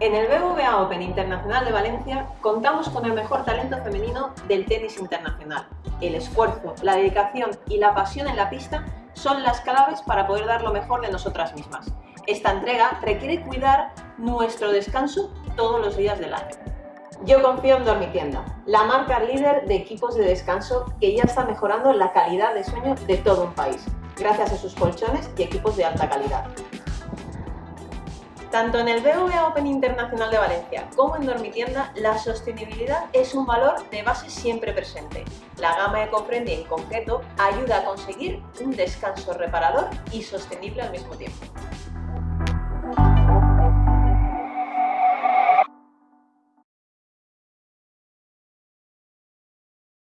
En el BBVA Open Internacional de Valencia contamos con el mejor talento femenino del tenis internacional. El esfuerzo, la dedicación y la pasión en la pista son las claves para poder dar lo mejor de nosotras mismas. Esta entrega requiere cuidar nuestro descanso todos los días del año. Yo confío en Dormitienda, la marca líder de equipos de descanso que ya está mejorando la calidad de sueño de todo un país, gracias a sus colchones y equipos de alta calidad. Tanto en el BBVA Open Internacional de Valencia como en Dormitienda, la sostenibilidad es un valor de base siempre presente. La gama EcoFriendly en concreto ayuda a conseguir un descanso reparador y sostenible al mismo tiempo.